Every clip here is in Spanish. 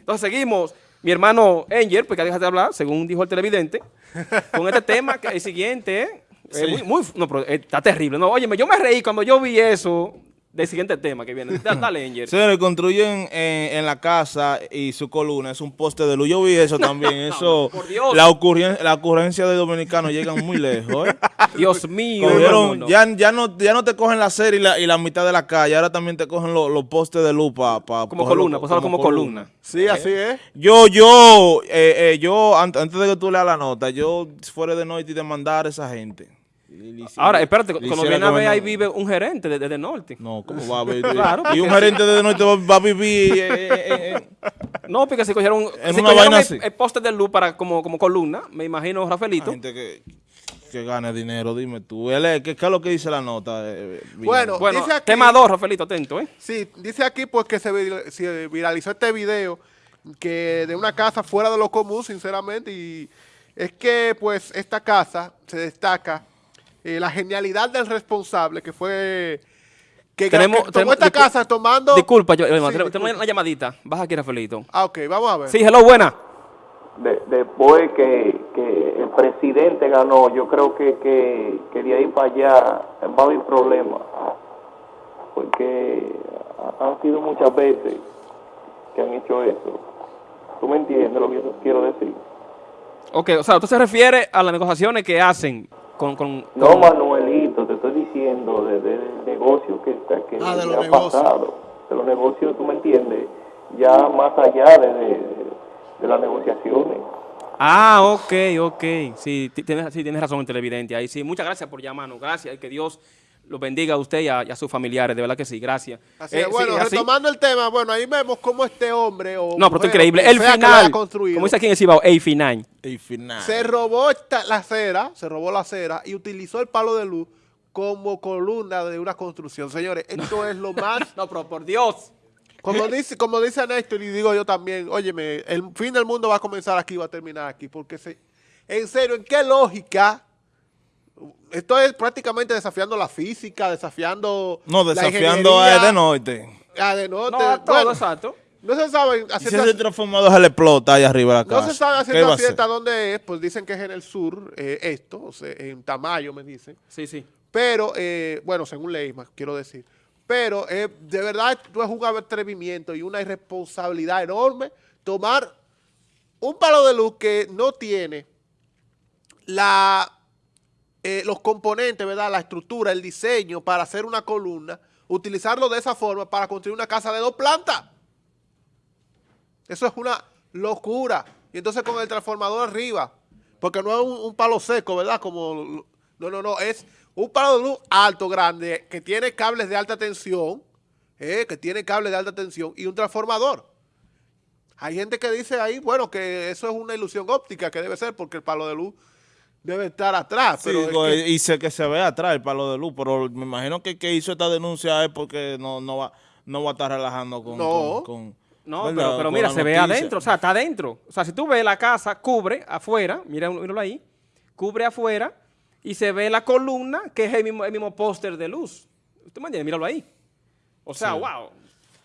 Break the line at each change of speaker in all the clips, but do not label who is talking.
Entonces seguimos, mi hermano Angel, porque deja de hablar, según dijo el televidente, con este tema, que el siguiente, ¿eh? Muy, muy- no, pero, eh, está terrible. No, óyeme, yo me reí cuando yo vi eso del siguiente tema que viene. Da- Dale, Angel.
Señores, construyen en, en la casa y su columna es un poste de luz. Yo vi eso también. eso,
por Dios.
La, ocurren- la ocurrencia de dominicanos llegan muy lejos. ¿eh?
Dios mío.
Cogieron-. Ya, ya, no, ya no te cogen la serie y la, y la mitad de la calle, ahora también te cogen los, postes de luz para
Como columna, como columna.
Sí, así es.
Yo, yo, eh, eh, yo, an- antes de que tú leas la nota, yo fuera de noche y demandar a esa gente.
Ahora, espérate, viene a ver, ahí vive un gerente desde el norte.
No, ¿cómo va a vivir?
Claro,
y un gerente de noche va, va a vivir eh, eh, eh,
No, porque se cogieron,
En
se
una
cogieron
vaina
el,
así.
el poste de luz para, como, como columna, me imagino, Rafaelito.
gente que, que gane dinero, dime tú. Él ¿qué, qué es lo que dice la nota? eh?
Bueno,
Bueno,
dice aquí-
tema 2, Rafaelito, atento, ¿eh?
Sí, dice aquí pues que se, vir- se viralizó este video que de una casa fuera de lo común, sinceramente, y es que pues esta casa se destaca eh, la genialidad del responsable que fue que,
Tenemos-
que tomó
tenemos-
esta casa tomando...
Disculpa, yo,
Sí,
hermano, tenemos
disculpa.
una llamadita. Baja aquí, Rafaelito.
Ah, ok, vamos a ver.
Sí, hello, buena.
De- después que, que el presidente ganó, yo creo que, que, que de ahí para allá va a haber problemas. Porque ha- han sido muchas veces que han hecho eso. ¿Tú me entiendes lo que yo quiero decir?
Ok, o sea, usted se refiere a las negociaciones que hacen con... con,
No,
con-
Manuelito, te estoy diciendo de- de- del negocio que, está, que
Ah, de los
ha
negocios.
pasado. De los negocios, tú me entiendes, ya más allá de, de, de las negociaciones.
Ah, ok, ok. Sí, ti- tienes, sí, tienes razón el televidente. Ahí sí, muchas gracias por llamarnos. Gracias. Que Dios los bendiga a usted y a, y a sus familiares. De verdad que sí, gracias.
Así
Eh,
es, bueno,
sí, así-
retomando el tema, bueno, ahí vemos cómo este hombre o
No, pero
mujer,
increíble. El final,
construido,
como dice aquí en el Cibao, el final.
El final.
se robó esta- la acera, se robó la acera y utilizó el palo de luz como columna de una construcción. Señores, esto es lo más
No, pero por Dios.
Como dice, como dice Néstor y digo yo también, óyeme, el fin del mundo va a comenzar aquí, va a terminar aquí, porque se, en serio, ¿en qué lógica? Esto es prácticamente desafiando la física, desafiando
No,
la
desafiando a
ingeniería,
de norte.
a de norte.
No, a todo,
Bueno,
exacto.
no se sabe
si
haciendo-
ese transformador se le explota ahí arriba de la casa.
no se sabe
¿qué
haciendo
a
cierta dónde es, pues dicen que es en el sur, eh, esto, o sea, en Tamayo me dicen.
Sí, sí.
Pero, eh, bueno, según Leisma, quiero decir. Pero eh, de verdad esto es un atrevimiento y una irresponsabilidad enorme tomar un palo de luz que no tiene la, eh, los componentes, ¿verdad? La estructura, el diseño para hacer una columna, utilizarlo de esa forma para construir una casa de dos plantas. Eso es una locura. Y entonces con el transformador arriba, porque no es un, palo seco, ¿verdad? Como, no, no, no, es un palo de luz alto, grande, que tiene cables de alta tensión, eh, que tiene cables de alta tensión y un transformador. Hay gente que dice ahí, bueno, que eso es una ilusión óptica, que debe ser porque el palo de luz debe estar atrás.
Sí,
pero es
digo,
que-
y sé que se ve atrás el palo de luz, pero me imagino que el que hizo esta denuncia es porque no, no, va, no va a estar relajando con...
No.
con- con-
No,
¿verdad?
pero, pero
con
mira, se ve adentro, o sea, está adentro. O sea, si tú ves la casa, cubre afuera, mira, míralo ahí, cubre afuera y se ve la columna que es el mismo, el mismo póster de luz. ¿Usted me entiende? Míralo ahí. O sea, wow,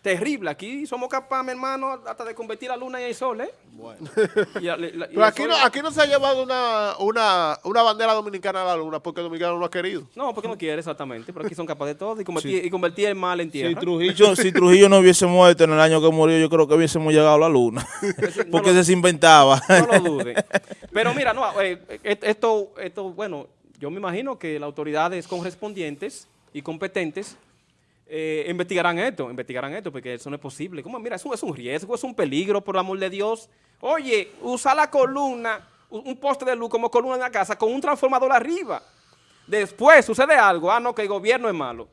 terrible. Aquí somos capaces, mi hermano, hasta de convertir la luna en el sol, ¿eh? Bueno.
Pero aquí no, aquí no se ha llevado una, una, una bandera dominicana a la luna porque el dominicano no ha querido.
No, porque no quiere exactamente, pero aquí son capaces de todo y convertir, y convertir el mal en tierra.
Si Trujillo, si Trujillo no hubiese muerto en el año que murió, yo creo que hubiésemos llegado a la luna.
no
Porque
lo-
se inventaba.
No lo dude. Pero mira, no, eh, et- esto, esto, bueno, yo me imagino que las autoridades correspondientes y competentes eh, investigarán esto, investigarán esto, porque eso no es posible. ¿Cómo? Mira, eso es un riesgo, es un peligro, por el amor de Dios. Oye, usa la columna, un poste de luz como columna en la casa con un transformador arriba. Después sucede algo, ah, no, que el gobierno es malo.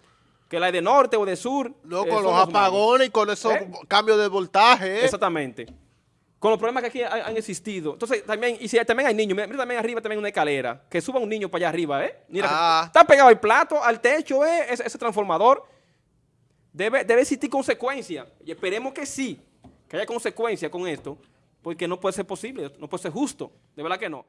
Que la de norte o de sur.
No,
eh,
con los apagones y con esos
¿Eh?
cambios de voltaje. ¿eh?
Exactamente. Con los problemas que aquí han, existido. Entonces, también, y si también hay niños, mira, mira también arriba también una escalera, que suba un niño para allá arriba, ¿eh? Mira, que
Ah.
está pegado el plato, al techo, ¿eh? Ese, ese transformador. Debe, debe existir consecuencia. Y esperemos que sí, que haya consecuencia con esto, porque no puede ser posible, no puede ser justo. De verdad que no.